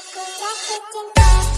aku tak cinta